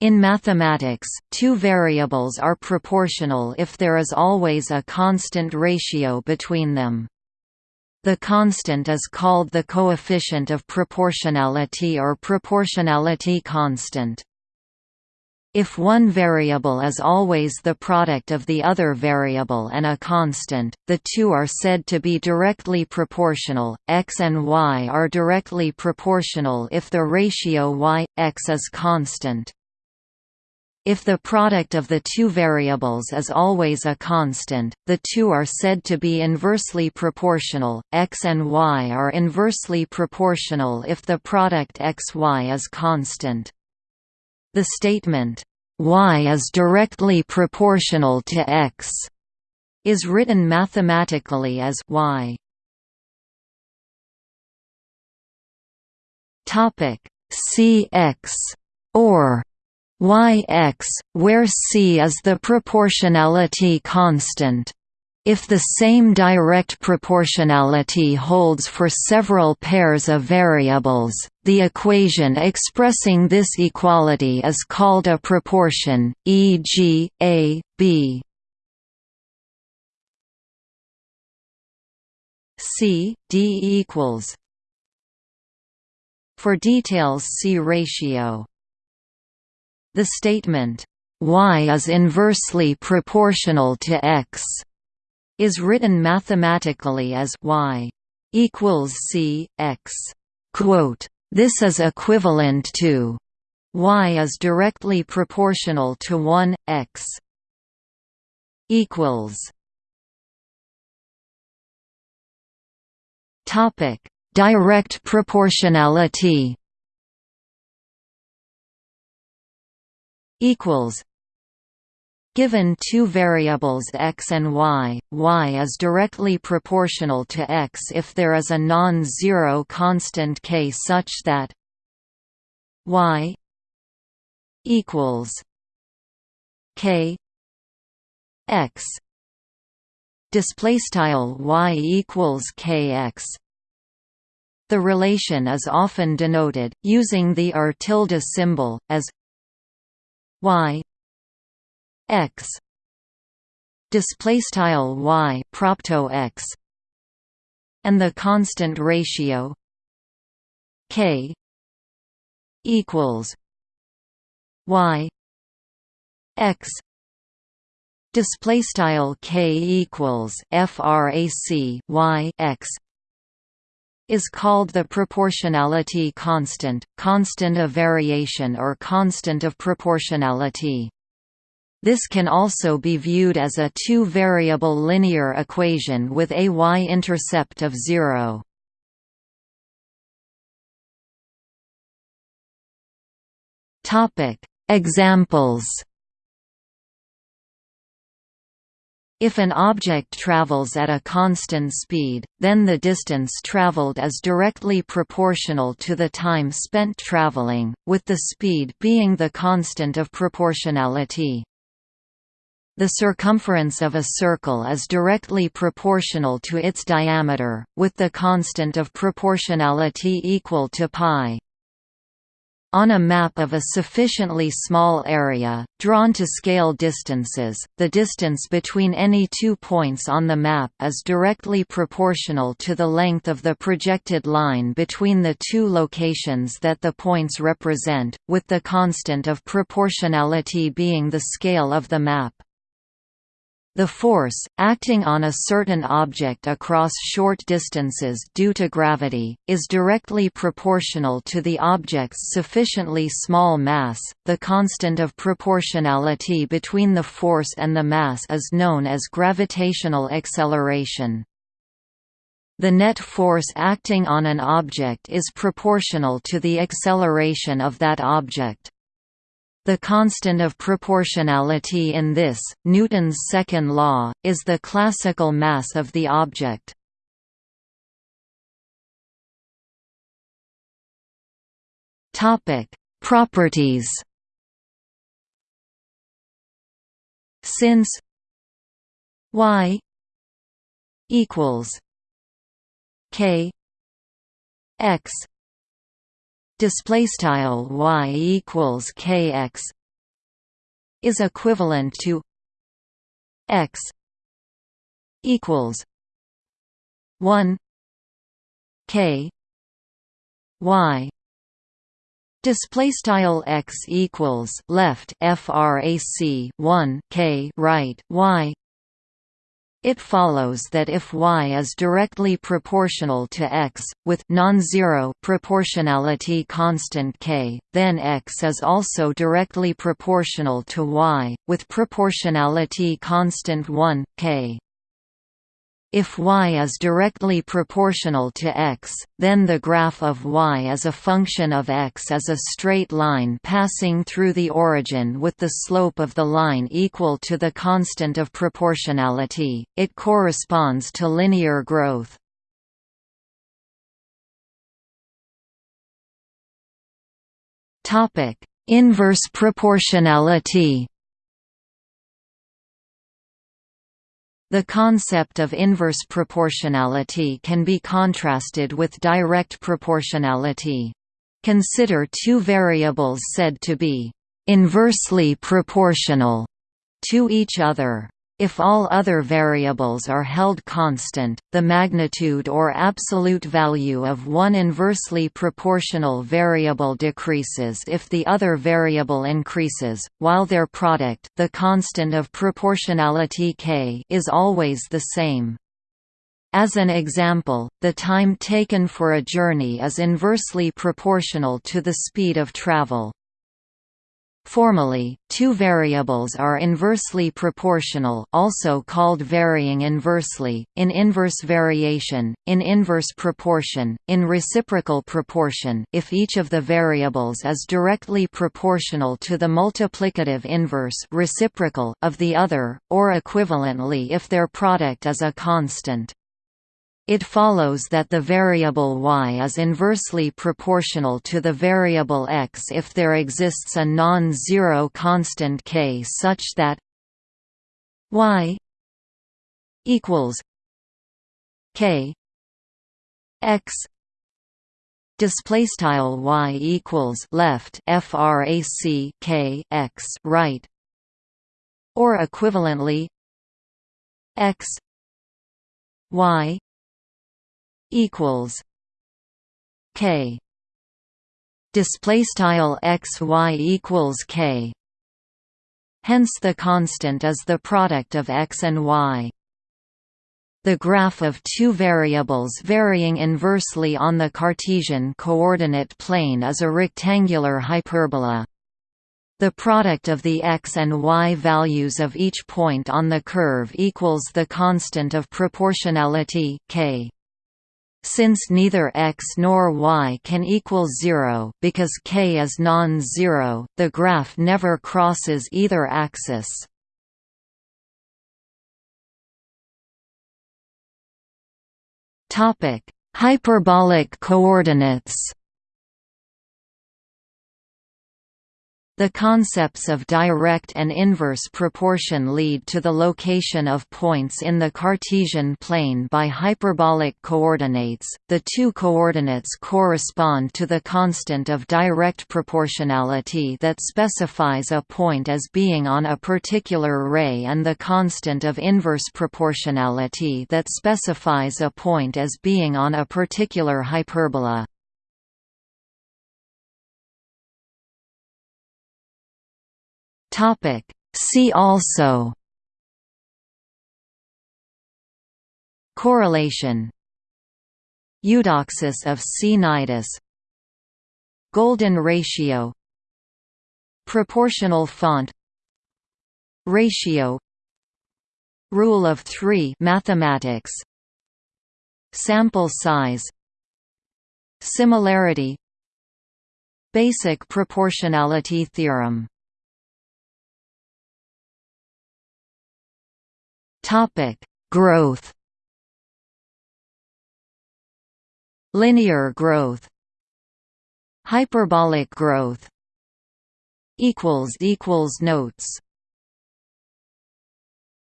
In mathematics, two variables are proportional if there is always a constant ratio between them. The constant is called the coefficient of proportionality or proportionality constant. If one variable is always the product of the other variable and a constant, the two are said to be directly proportional. x and y are directly proportional if the ratio y x is constant. If the product of the two variables is always a constant, the two are said to be inversely proportional. x and y are inversely proportional if the product xy is constant. The statement, y is directly proportional to x, is written mathematically as y. Topic Cx or yx, where c is the proportionality constant. If the same direct proportionality holds for several pairs of variables, the equation expressing this equality is called a proportion, e.g., a, b. C, D equals For details see ratio the statement, y is inversely proportional to x, is written mathematically as y equals c x. Quote, this is equivalent to y is directly proportional to 1 x equals topic direct proportionality equals Given two variables x and y, y is directly proportional to x if there is a non-zero constant k such that y equals k x. Display style y equals kx the relation is often denoted using the r tilde symbol as y x display style y propto x and the constant ratio k equals y x display style k equals frac y x is called the proportionality constant, constant of variation or constant of proportionality. This can also be viewed as a two-variable linear equation with a y-intercept of zero. Examples If an object travels at a constant speed, then the distance traveled is directly proportional to the time spent traveling, with the speed being the constant of proportionality. The circumference of a circle is directly proportional to its diameter, with the constant of proportionality equal to pi. On a map of a sufficiently small area, drawn to scale distances, the distance between any two points on the map is directly proportional to the length of the projected line between the two locations that the points represent, with the constant of proportionality being the scale of the map. The force, acting on a certain object across short distances due to gravity, is directly proportional to the object's sufficiently small mass. The constant of proportionality between the force and the mass is known as gravitational acceleration. The net force acting on an object is proportional to the acceleration of that object. The constant of proportionality in this, Newton's second law, is the classical mass of the object. Properties Since y equals k x display style y equals kx is equivalent to x equals 1 k y. Display style x equals left frac 1 k right y it follows that if y is directly proportional to x, with non-zero proportionality constant k, then x is also directly proportional to y, with proportionality constant 1, k. If y is directly proportional to x, then the graph of y as a function of x is a straight line passing through the origin with the slope of the line equal to the constant of proportionality. It corresponds to linear growth. Topic: Inverse proportionality. The concept of inverse proportionality can be contrasted with direct proportionality. Consider two variables said to be inversely proportional to each other. If all other variables are held constant, the magnitude or absolute value of one inversely proportional variable decreases if the other variable increases, while their product the constant of proportionality k is always the same. As an example, the time taken for a journey is inversely proportional to the speed of travel. Formally, two variables are inversely proportional also called varying inversely, in inverse variation, in inverse proportion, in reciprocal proportion if each of the variables is directly proportional to the multiplicative inverse reciprocal of the other, or equivalently if their product is a constant. It follows that the variable y is inversely proportional to the variable x if there exists a non-zero constant k such that y equals k x. Display y equals left frac k x right or equivalently x y equals K display style x y equals K hence the constant is the product of x and y the graph of two variables varying inversely on the Cartesian coordinate plane is a rectangular hyperbola. The product of the x and y values of each point on the curve equals the constant of proportionality k. Since neither x nor y can equal zero because k is non-zero, the graph never crosses either axis. Hyperbolic coordinates The concepts of direct and inverse proportion lead to the location of points in the Cartesian plane by hyperbolic coordinates. The two coordinates correspond to the constant of direct proportionality that specifies a point as being on a particular ray and the constant of inverse proportionality that specifies a point as being on a particular hyperbola. Topic. See also. Correlation. Eudoxus of Cnidus Golden ratio. Proportional font. Ratio. Rule of 3 mathematics. Sample size. Similarity. Basic proportionality theorem Topic: Growth. Linear growth. Hyperbolic growth. Equals equals notes.